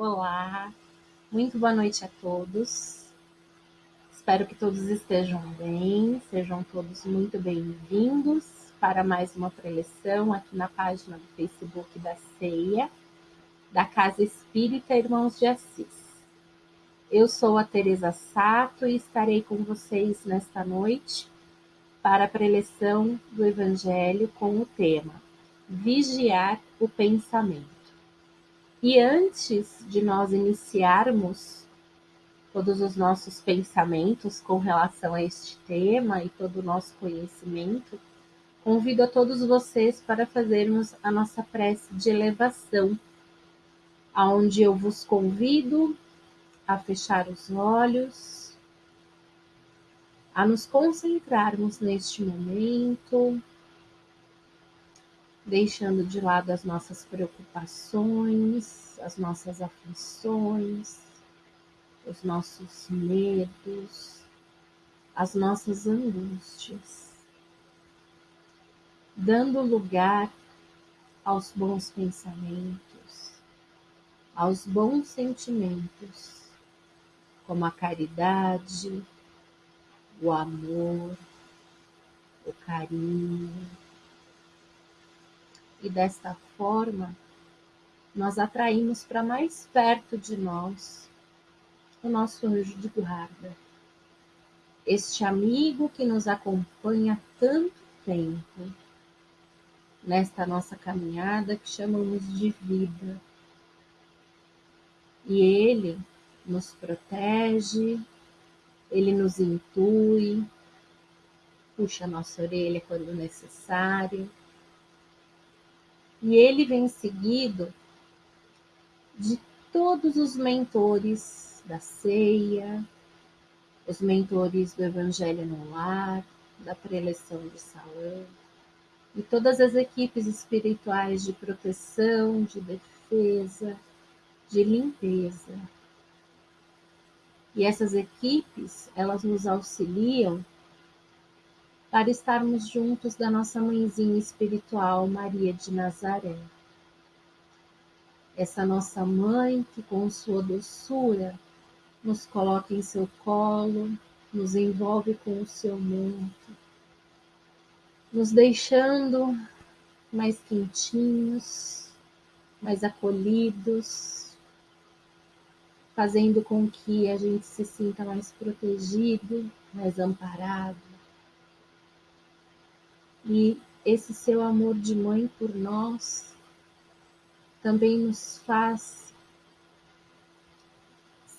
Olá, muito boa noite a todos. Espero que todos estejam bem, sejam todos muito bem-vindos para mais uma preleção aqui na página do Facebook da Ceia, da Casa Espírita Irmãos de Assis. Eu sou a Teresa Sato e estarei com vocês nesta noite para a preleção do Evangelho com o tema Vigiar o Pensamento. E antes de nós iniciarmos todos os nossos pensamentos com relação a este tema e todo o nosso conhecimento, convido a todos vocês para fazermos a nossa prece de elevação, aonde eu vos convido a fechar os olhos, a nos concentrarmos neste momento, deixando de lado as nossas preocupações, as nossas aflições, os nossos medos, as nossas angústias, dando lugar aos bons pensamentos, aos bons sentimentos como a caridade, o amor, o carinho. E desta forma, nós atraímos para mais perto de nós o nosso anjo de guarda, este amigo que nos acompanha há tanto tempo nesta nossa caminhada que chamamos de vida. E ele nos protege, ele nos intui, puxa a nossa orelha quando necessário. E ele vem seguido de todos os mentores da ceia, os mentores do Evangelho no Lar, da preleção de salão, e todas as equipes espirituais de proteção, de defesa, de limpeza, e essas equipes, elas nos auxiliam para estarmos juntos da nossa mãezinha espiritual, Maria de Nazaré. Essa nossa mãe que com sua doçura nos coloca em seu colo, nos envolve com o seu manto, nos deixando mais quentinhos, mais acolhidos, fazendo com que a gente se sinta mais protegido, mais amparado. E esse seu amor de mãe por nós também nos faz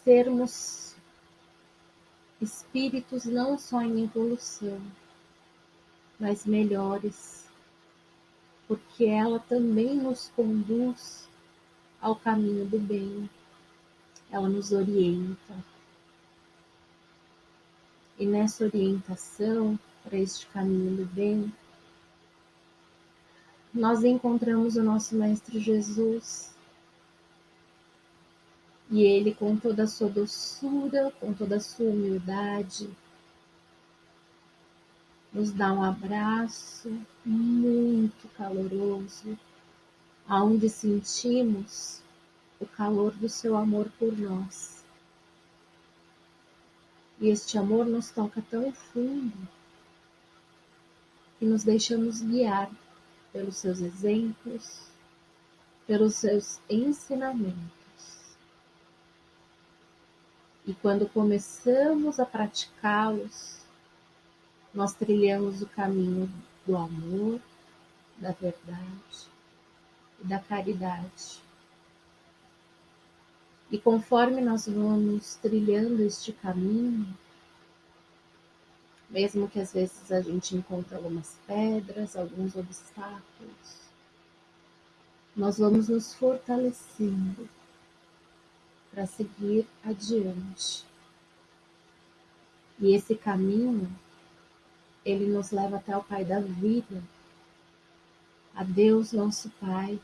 sermos espíritos não só em evolução, mas melhores, porque ela também nos conduz ao caminho do bem ela nos orienta. E nessa orientação para este caminho do bem, nós encontramos o nosso Mestre Jesus. E ele, com toda a sua doçura, com toda a sua humildade, nos dá um abraço muito caloroso, aonde sentimos o calor do seu amor por nós. E este amor nos toca tão fundo que nos deixamos guiar pelos seus exemplos, pelos seus ensinamentos. E quando começamos a praticá-los, nós trilhamos o caminho do amor, da verdade e da caridade. E conforme nós vamos trilhando este caminho, mesmo que às vezes a gente encontre algumas pedras, alguns obstáculos, nós vamos nos fortalecendo para seguir adiante. E esse caminho, ele nos leva até o Pai da vida, a Deus nosso Pai,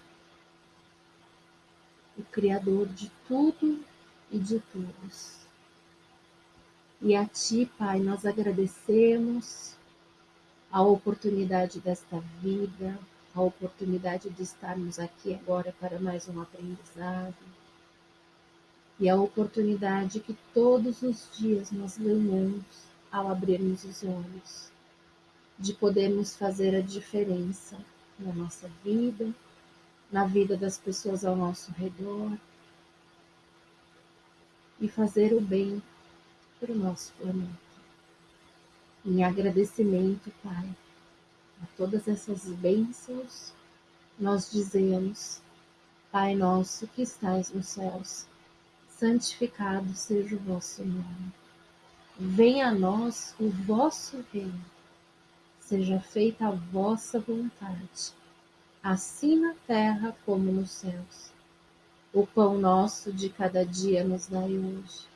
o Criador de tudo e de todos. E a Ti, Pai, nós agradecemos a oportunidade desta vida, a oportunidade de estarmos aqui agora para mais um aprendizado. e a oportunidade que todos os dias nós ganhamos ao abrirmos os olhos, de podermos fazer a diferença na nossa vida, na vida das pessoas ao nosso redor e fazer o bem para o nosso planeta. Em agradecimento, Pai, a todas essas bênçãos, nós dizemos: Pai nosso que estais nos céus, santificado seja o vosso nome. Venha a nós o vosso reino. Seja feita a vossa vontade, assim na terra como nos céus. O pão nosso de cada dia nos dai hoje.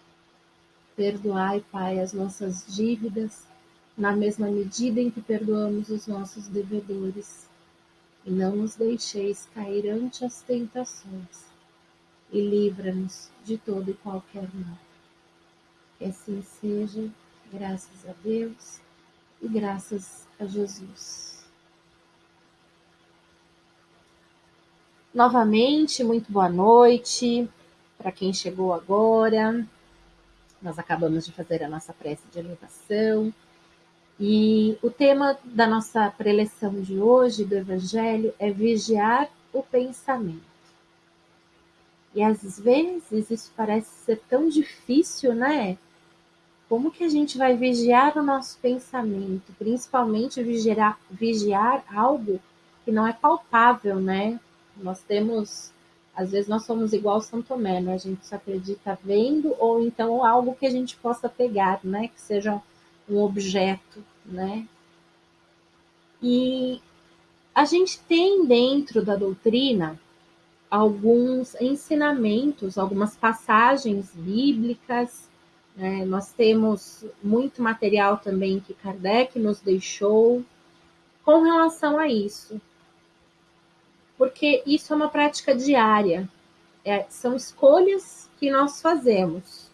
Perdoai, Pai, as nossas dívidas, na mesma medida em que perdoamos os nossos devedores. E não nos deixeis cair ante as tentações, e livra-nos de todo e qualquer mal. Que assim seja, graças a Deus e graças a Jesus. Novamente, muito boa noite para quem chegou agora. Nós acabamos de fazer a nossa prece de elevação. E o tema da nossa preleção de hoje do Evangelho é vigiar o pensamento. E às vezes isso parece ser tão difícil, né? Como que a gente vai vigiar o nosso pensamento, principalmente vigiar, vigiar algo que não é palpável, né? Nós temos, às vezes nós somos igual São Tomé, né? A gente só acredita vendo ou então algo que a gente possa pegar, né? Que seja um objeto, né? E a gente tem dentro da doutrina alguns ensinamentos, algumas passagens bíblicas é, nós temos muito material também que Kardec nos deixou com relação a isso. Porque isso é uma prática diária, é, são escolhas que nós fazemos.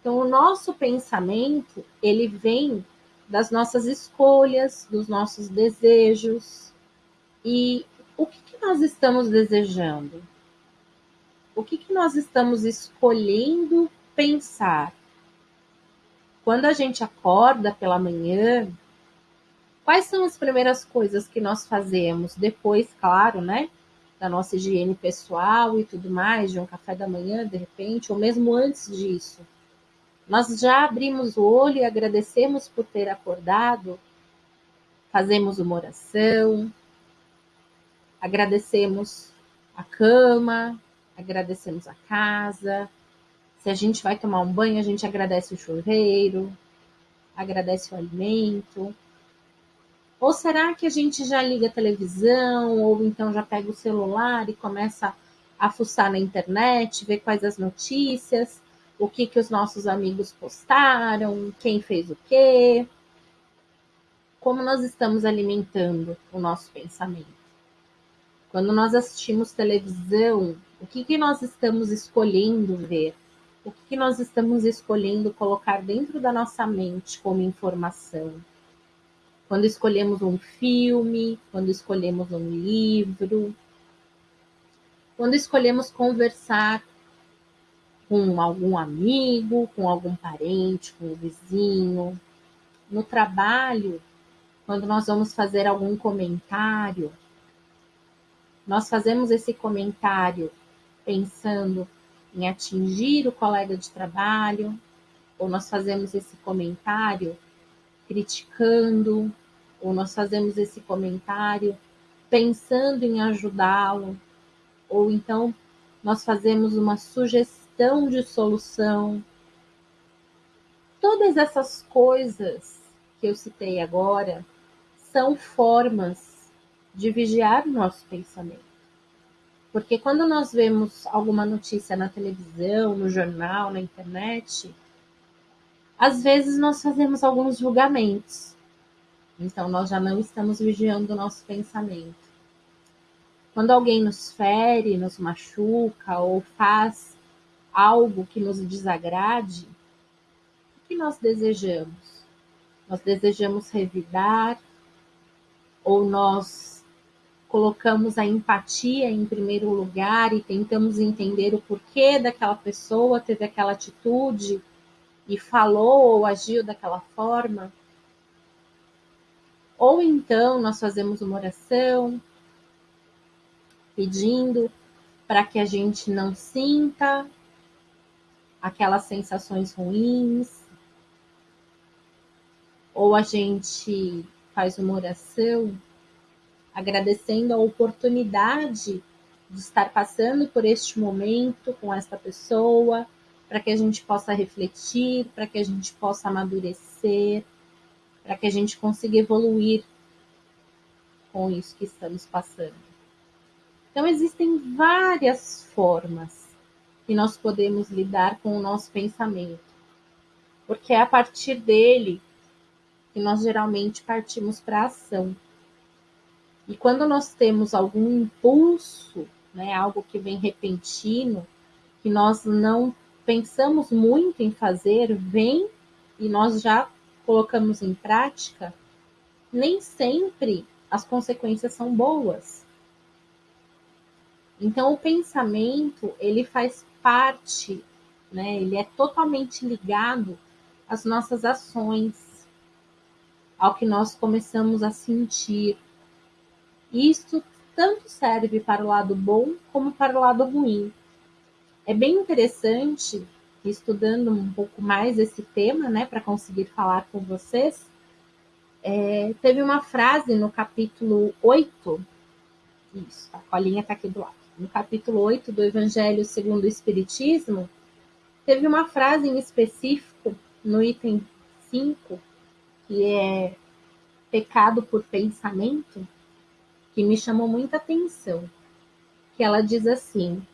Então, o nosso pensamento, ele vem das nossas escolhas, dos nossos desejos. E o que, que nós estamos desejando? O que, que nós estamos escolhendo pensar? Quando a gente acorda pela manhã, quais são as primeiras coisas que nós fazemos? Depois, claro, né? Da nossa higiene pessoal e tudo mais, de um café da manhã, de repente, ou mesmo antes disso. Nós já abrimos o olho e agradecemos por ter acordado, fazemos uma oração, agradecemos a cama, agradecemos a casa, se a gente vai tomar um banho, a gente agradece o chuveiro, agradece o alimento. Ou será que a gente já liga a televisão, ou então já pega o celular e começa a fuçar na internet, ver quais as notícias, o que, que os nossos amigos postaram, quem fez o quê? Como nós estamos alimentando o nosso pensamento? Quando nós assistimos televisão, o que, que nós estamos escolhendo ver? o que nós estamos escolhendo colocar dentro da nossa mente como informação. Quando escolhemos um filme, quando escolhemos um livro, quando escolhemos conversar com algum amigo, com algum parente, com o vizinho, no trabalho, quando nós vamos fazer algum comentário, nós fazemos esse comentário pensando em atingir o colega de trabalho, ou nós fazemos esse comentário criticando, ou nós fazemos esse comentário pensando em ajudá-lo, ou então nós fazemos uma sugestão de solução. Todas essas coisas que eu citei agora são formas de vigiar o nosso pensamento. Porque quando nós vemos alguma notícia na televisão, no jornal, na internet, às vezes nós fazemos alguns julgamentos. Então nós já não estamos vigiando o nosso pensamento. Quando alguém nos fere, nos machuca ou faz algo que nos desagrade, o que nós desejamos? Nós desejamos revidar ou nós colocamos a empatia em primeiro lugar e tentamos entender o porquê daquela pessoa teve aquela atitude e falou ou agiu daquela forma. Ou então nós fazemos uma oração pedindo para que a gente não sinta aquelas sensações ruins, ou a gente faz uma oração agradecendo a oportunidade de estar passando por este momento com esta pessoa, para que a gente possa refletir, para que a gente possa amadurecer, para que a gente consiga evoluir com isso que estamos passando. Então, existem várias formas que nós podemos lidar com o nosso pensamento, porque é a partir dele que nós geralmente partimos para a ação. E quando nós temos algum impulso, né, algo que vem repentino, que nós não pensamos muito em fazer, vem e nós já colocamos em prática, nem sempre as consequências são boas. Então o pensamento, ele faz parte, né? Ele é totalmente ligado às nossas ações, ao que nós começamos a sentir. Isso tanto serve para o lado bom como para o lado ruim. É bem interessante, estudando um pouco mais esse tema, né, para conseguir falar com vocês, é, teve uma frase no capítulo 8, isso, a colinha está aqui do lado no capítulo 8 do Evangelho segundo o Espiritismo, teve uma frase em específico no item 5, que é pecado por pensamento, que me chamou muita atenção. Que ela diz assim: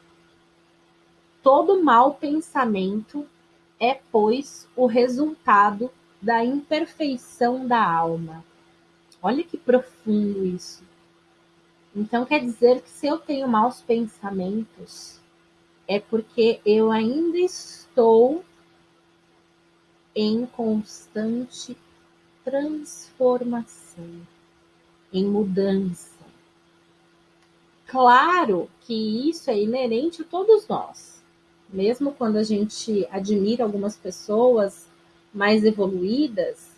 Todo mau pensamento é, pois, o resultado da imperfeição da alma. Olha que profundo isso. Então quer dizer que se eu tenho maus pensamentos, é porque eu ainda estou em constante transformação, em mudança. Claro que isso é inerente a todos nós. Mesmo quando a gente admira algumas pessoas mais evoluídas,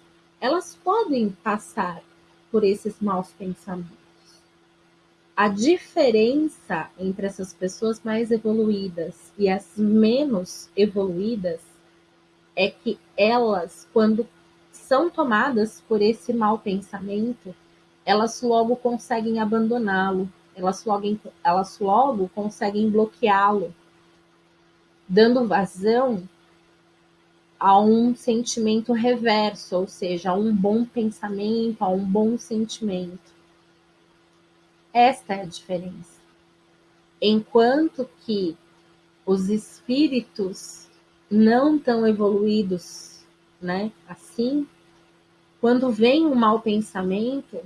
elas podem passar por esses maus pensamentos. A diferença entre essas pessoas mais evoluídas e as menos evoluídas é que elas, quando são tomadas por esse mau pensamento, elas logo conseguem abandoná-lo, elas logo, elas logo conseguem bloqueá-lo, dando vazão a um sentimento reverso, ou seja, a um bom pensamento, a um bom sentimento. Esta é a diferença. Enquanto que os espíritos não tão evoluídos, né, assim, quando vem um mau pensamento,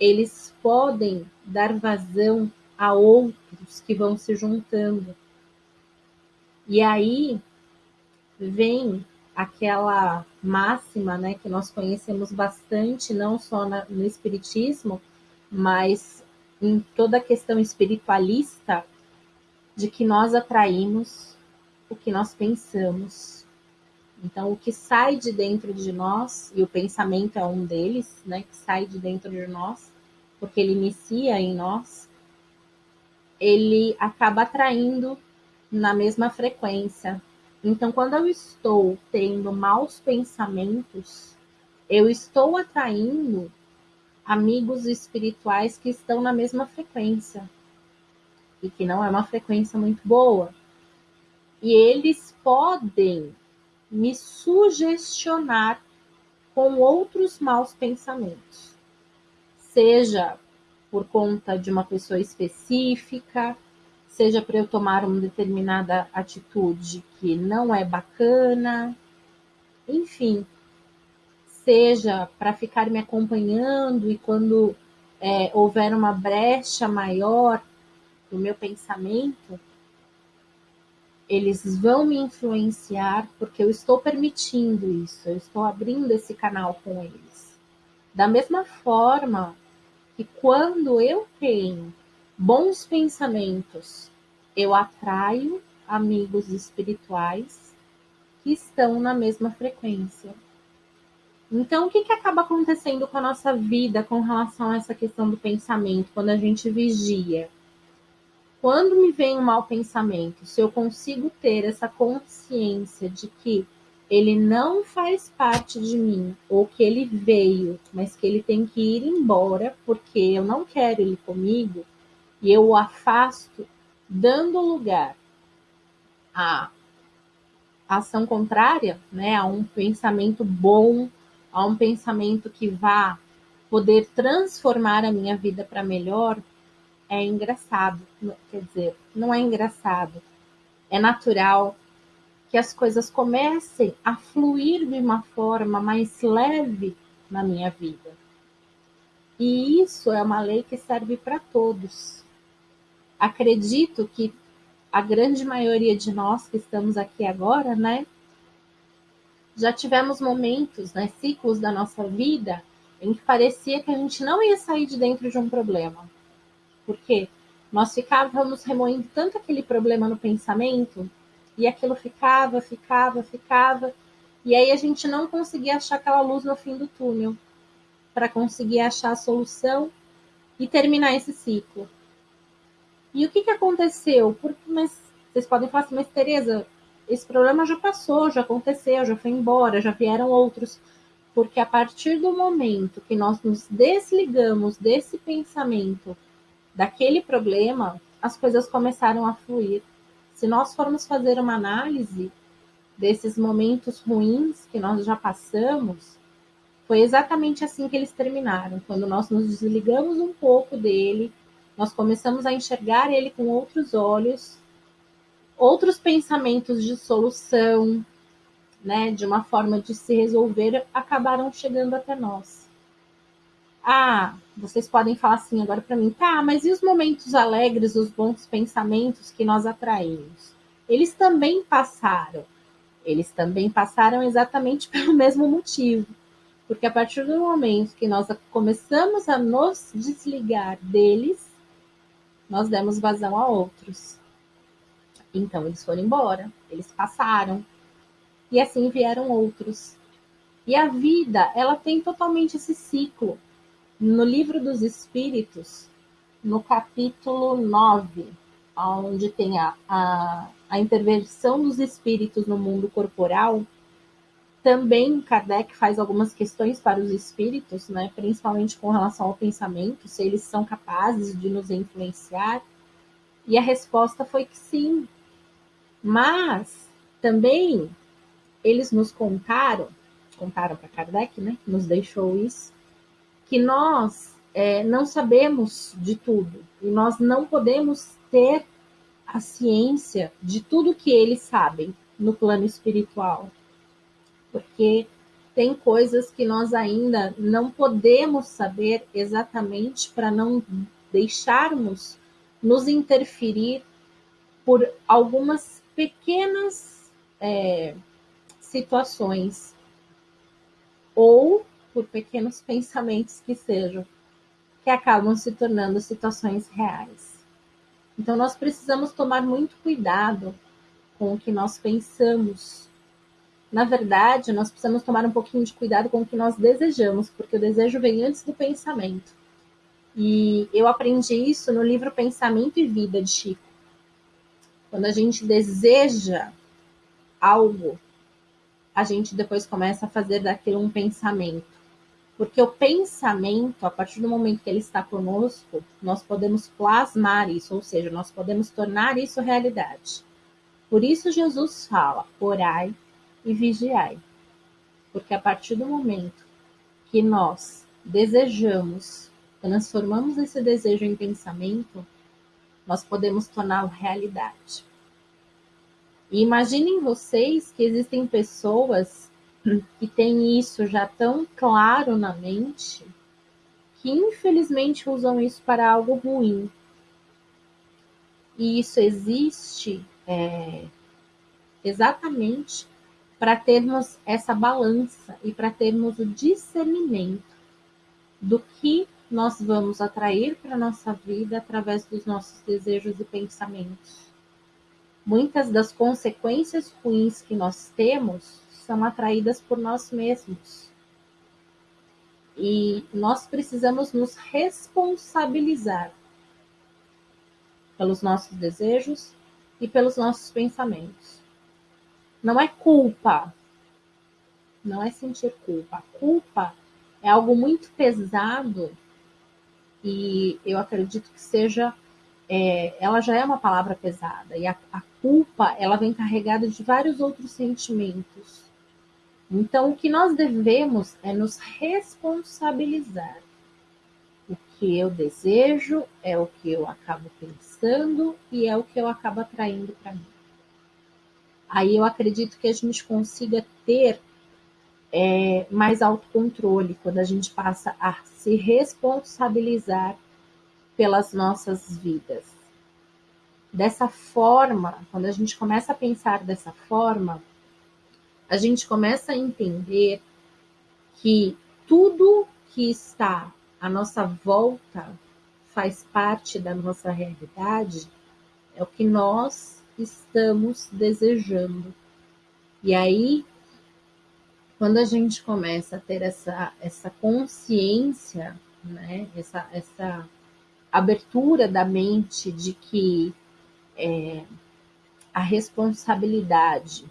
eles podem dar vazão a outros que vão se juntando. E aí vem aquela máxima, né, que nós conhecemos bastante, não só na, no espiritismo, mas em toda a questão espiritualista de que nós atraímos o que nós pensamos. Então, o que sai de dentro de nós, e o pensamento é um deles, né, que sai de dentro de nós, porque ele inicia em nós, ele acaba atraindo na mesma frequência. Então, quando eu estou tendo maus pensamentos, eu estou atraindo amigos espirituais que estão na mesma frequência e que não é uma frequência muito boa. E eles podem me sugestionar com outros maus pensamentos, seja por conta de uma pessoa específica, seja para eu tomar uma determinada atitude que não é bacana, enfim, seja para ficar me acompanhando e quando é, houver uma brecha maior no meu pensamento, eles vão me influenciar porque eu estou permitindo isso, eu estou abrindo esse canal com eles. Da mesma forma que quando eu tenho bons pensamentos, eu atraio amigos espirituais que estão na mesma frequência. Então, o que, que acaba acontecendo com a nossa vida com relação a essa questão do pensamento, quando a gente vigia? Quando me vem um mau pensamento, se eu consigo ter essa consciência de que ele não faz parte de mim, ou que ele veio, mas que ele tem que ir embora porque eu não quero ele comigo, e eu o afasto, dando lugar à ação contrária, né, a um pensamento bom, a um pensamento que vá poder transformar a minha vida para melhor, é engraçado. Quer dizer, não é engraçado, é natural que as coisas comecem a fluir de uma forma mais leve na minha vida. E isso é uma lei que serve para todos. Acredito que a grande maioria de nós que estamos aqui agora, né, já tivemos momentos, né, ciclos da nossa vida em que parecia que a gente não ia sair de dentro de um problema. Porque nós ficávamos remoendo tanto aquele problema no pensamento e aquilo ficava, ficava, ficava, e aí a gente não conseguia achar aquela luz no fim do túnel para conseguir achar a solução e terminar esse ciclo. E o que, que aconteceu? Porque, mas vocês podem falar assim, mas Tereza, esse problema já passou, já aconteceu, já foi embora, já vieram outros. Porque a partir do momento que nós nos desligamos desse pensamento, daquele problema, as coisas começaram a fluir. Se nós formos fazer uma análise desses momentos ruins que nós já passamos, foi exatamente assim que eles terminaram. Quando nós nos desligamos um pouco dele, nós começamos a enxergar ele com outros olhos, outros pensamentos de solução, né, de uma forma de se resolver, acabaram chegando até nós. Ah, vocês podem falar assim agora para mim, tá, mas e os momentos alegres, os bons pensamentos que nós atraímos? Eles também passaram. Eles também passaram exatamente pelo mesmo motivo. Porque a partir do momento que nós começamos a nos desligar deles, nós demos vazão a outros. Então eles foram embora, eles passaram. E assim vieram outros. E a vida, ela tem totalmente esse ciclo no livro dos Espíritos, no capítulo 9, onde tem a, a, a intervenção dos espíritos no mundo corporal, também Kardec faz algumas questões para os espíritos, né, principalmente com relação ao pensamento, se eles são capazes de nos influenciar. E a resposta foi que sim. Mas também eles nos contaram, contaram para Kardec, né, nos deixou isso, que nós é, não sabemos de tudo e nós não podemos ter a ciência de tudo que eles sabem no plano espiritual, porque tem coisas que nós ainda não podemos saber exatamente para não deixarmos nos interferir por algumas pequenas é, situações ou por pequenos pensamentos que sejam, que acabam se tornando situações reais. Então, nós precisamos tomar muito cuidado com o que nós pensamos. Na verdade, nós precisamos tomar um pouquinho de cuidado com o que nós desejamos, porque o desejo vem antes do pensamento. E eu aprendi isso no livro Pensamento e Vida de Chico. Quando a gente deseja algo, a gente depois começa a fazer daquilo um pensamento. Porque o pensamento, a partir do momento que ele está conosco, nós podemos plasmar isso, ou seja, nós podemos tornar isso realidade. Por isso Jesus fala: orai e vigiai. Porque a partir do momento que nós desejamos, transformamos esse desejo em pensamento, nós podemos torná-lo realidade. E imaginem vocês que existem pessoas que tem isso já tão claro na mente que infelizmente usam isso para algo ruim. E isso existe é, exatamente para termos essa balança e para termos o discernimento do que nós vamos atrair para a nossa vida através dos nossos desejos e pensamentos. Muitas das consequências ruins que nós temos são atraídas por nós mesmos. E nós precisamos nos responsabilizar pelos nossos desejos e pelos nossos pensamentos. Não é culpa, não é sentir culpa. A culpa é algo muito pesado e eu acredito que seja, é, ela já é uma palavra pesada e a, a culpa ela vem carregada de vários outros sentimentos. Então, o que nós devemos é nos responsabilizar. O que eu desejo é o que eu acabo pensando e é o que eu acabo atraindo para mim. Aí eu acredito que a gente consiga ter é, mais autocontrole quando a gente passa a se responsabilizar pelas nossas vidas. Dessa forma, quando a gente começa a pensar dessa forma, a gente começa a entender que tudo que está à nossa volta faz parte da nossa realidade, é o que nós estamos desejando. E aí quando a gente começa a ter essa, essa consciência, né, essa, essa abertura da mente de que é, a responsabilidade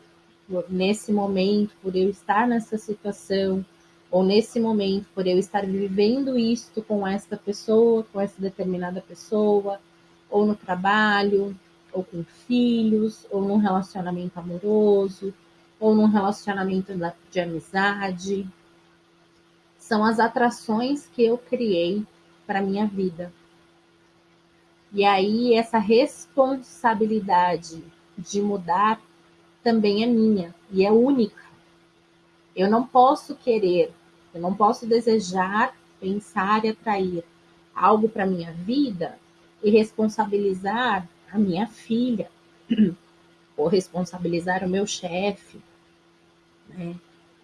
nesse momento, por eu estar nessa situação, ou nesse momento, por eu estar vivendo isto com esta pessoa, com essa determinada pessoa, ou no trabalho, ou com filhos, ou num relacionamento amoroso, ou num relacionamento de amizade. São as atrações que eu criei para minha vida. E aí essa responsabilidade de mudar também é minha e é única. Eu não posso querer, eu não posso desejar, pensar e atrair algo para minha vida e responsabilizar a minha filha, ou responsabilizar o meu chefe, né?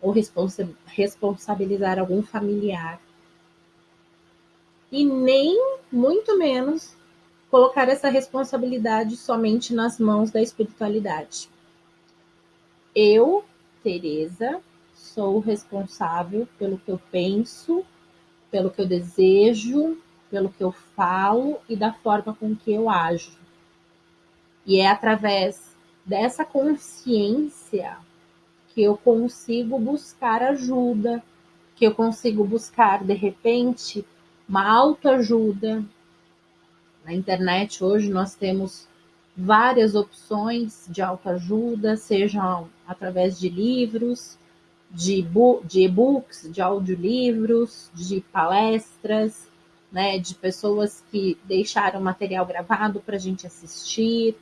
ou responsa responsabilizar algum familiar. E nem, muito menos, colocar essa responsabilidade somente nas mãos da espiritualidade. Eu, Teresa, sou responsável pelo que eu penso, pelo que eu desejo, pelo que eu falo e da forma com que eu ajo. E é através dessa consciência que eu consigo buscar ajuda, que eu consigo buscar, de repente, uma autoajuda. Na internet hoje nós temos várias opções de autoajuda, sejam através de livros, de e-books, de audiolivros, de palestras, né, de pessoas que deixaram material gravado para a gente assistir.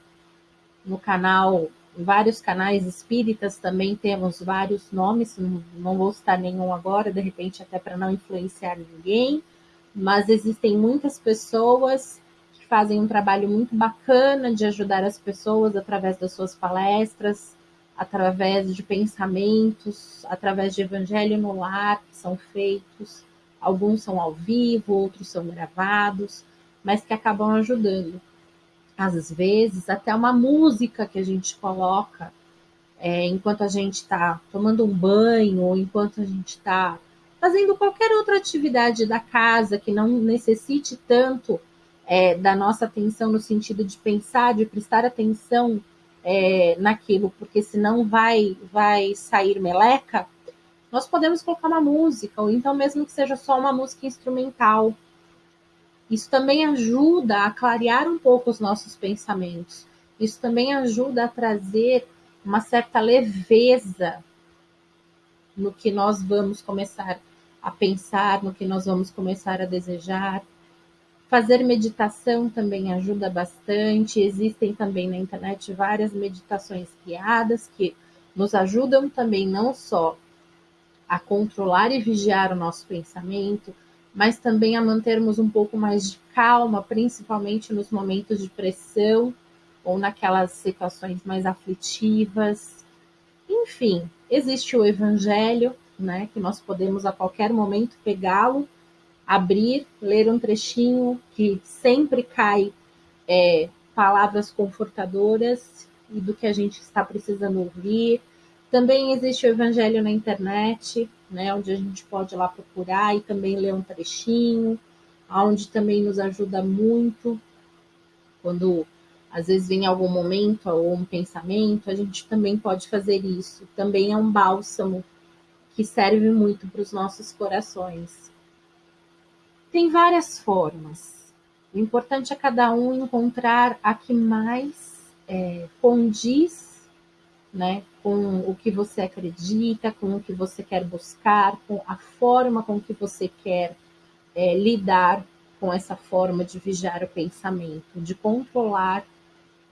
No canal vários canais espíritas também temos vários nomes, não vou citar nenhum agora, de repente até para não influenciar ninguém, mas existem muitas pessoas que fazem um trabalho muito bacana de ajudar as pessoas através das suas palestras, através de pensamentos, através de evangelho no lar que são feitos, alguns são ao vivo, outros são gravados, mas que acabam ajudando às vezes, até uma música que a gente coloca é, enquanto a gente está tomando um banho ou enquanto a gente está fazendo qualquer outra atividade da casa que não necessite tanto é, da nossa atenção no sentido de pensar, de prestar atenção é, naquilo, porque senão vai, vai sair meleca, nós podemos colocar uma música, ou então mesmo que seja só uma música instrumental, isso também ajuda a clarear um pouco os nossos pensamentos. Isso também ajuda a trazer uma certa leveza no que nós vamos começar a pensar, no que nós vamos começar a desejar. Fazer meditação também ajuda bastante. Existem também na internet várias meditações guiadas que nos ajudam também não só a controlar e vigiar o nosso pensamento, mas também a mantermos um pouco mais de calma, principalmente nos momentos de pressão ou naquelas situações mais aflitivas. Enfim, existe o evangelho, né, que nós podemos a qualquer momento pegá-lo, abrir, ler um trechinho que sempre cai é, palavras confortadoras e do que a gente está precisando ouvir. Também existe o Evangelho na internet, né, onde a gente pode ir lá procurar e também ler um trechinho, onde também nos ajuda muito quando às vezes vem algum momento ou um pensamento, a gente também pode fazer isso. Também é um bálsamo que serve muito para os nossos corações. Tem várias formas. O importante é cada um encontrar a que mais é, condiz né, com o que você acredita, com o que você quer buscar, com a forma com que você quer é, lidar com essa forma de vigiar o pensamento, de controlar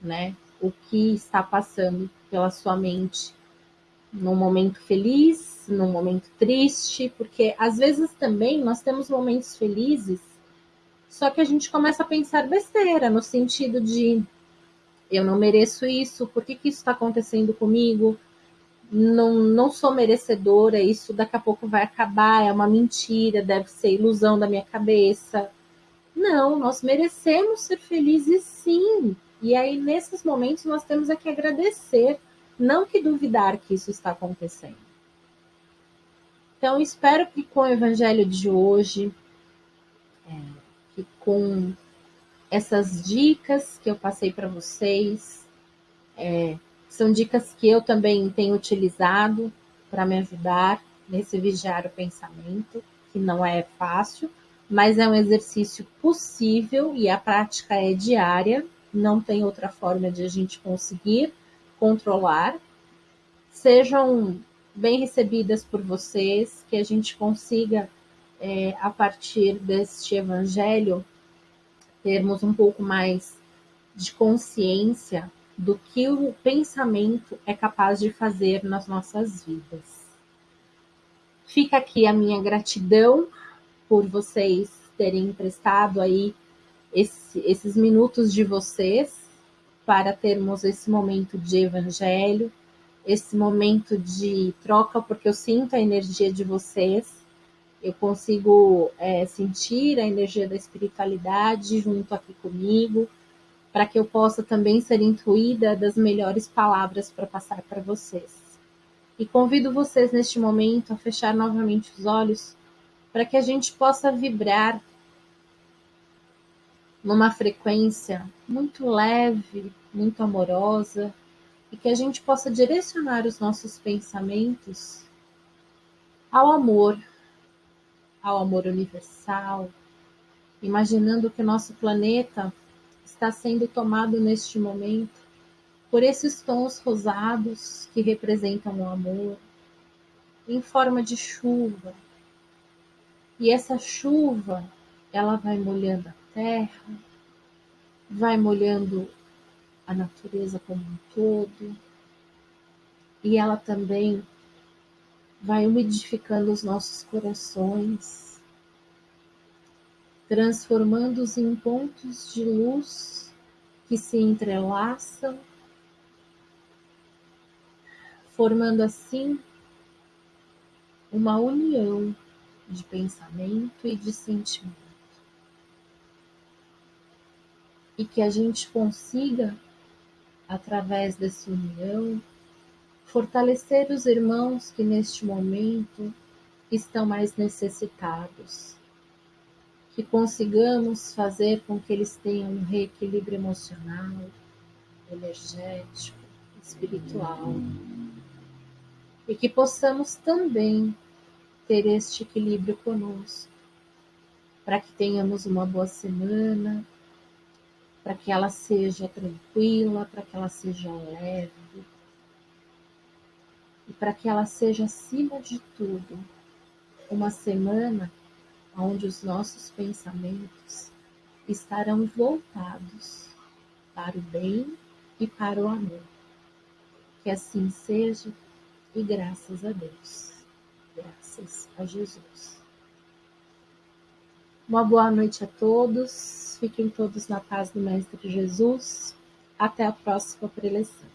né, o que está passando pela sua mente num momento feliz, num momento triste, porque às vezes também nós temos momentos felizes, só que a gente começa a pensar besteira, no sentido de eu não mereço isso, por que, que isso está acontecendo comigo? Não, não sou merecedora, isso daqui a pouco vai acabar, é uma mentira, deve ser ilusão da minha cabeça. Não, nós merecemos ser felizes sim. E aí, nesses momentos, nós temos é que agradecer, não que duvidar que isso está acontecendo. Então, espero que com o evangelho de hoje, é, que com essas dicas que eu passei para vocês, é, são dicas que eu também tenho utilizado para me ajudar nesse vigiar o pensamento, que não é fácil, mas é um exercício possível e a prática é diária, não tem outra forma de a gente conseguir controlar. Sejam bem recebidas por vocês, que a gente consiga, é, a partir deste evangelho, termos um pouco mais de consciência do que o pensamento é capaz de fazer nas nossas vidas. Fica aqui a minha gratidão por vocês terem emprestado aí esse, esses minutos de vocês para termos esse momento de evangelho, esse momento de troca, porque eu sinto a energia de vocês, eu consigo é, sentir a energia da espiritualidade junto aqui comigo, para que eu possa também ser intuída das melhores palavras para passar para vocês. E convido vocês neste momento a fechar novamente os olhos para que a gente possa vibrar numa frequência muito leve, muito amorosa, e que a gente possa direcionar os nossos pensamentos ao amor, ao amor universal, imaginando que o nosso planeta está sendo tomado neste momento por esses tons rosados que representam o amor, em forma de chuva. E essa chuva, ela vai molhando a terra, vai molhando a natureza como um todo, e ela também vai umidificando os nossos corações, transformando-os em pontos de luz que se entrelaçam, formando assim uma união de pensamento e de sentimento. E que a gente consiga através dessa união, fortalecer os irmãos que neste momento estão mais necessitados. Que consigamos fazer com que eles tenham um reequilíbrio emocional, energético, espiritual. E que possamos também ter este equilíbrio conosco, para que tenhamos uma boa semana, para que ela seja tranquila, para que ela seja leve e para que ela seja, acima de tudo, uma semana onde os nossos pensamentos estarão voltados para o bem e para o amor. Que assim seja e graças a Deus. Graças a Jesus. Uma boa noite a todos. Fiquem todos na paz do Mestre Jesus. Até a próxima preleção.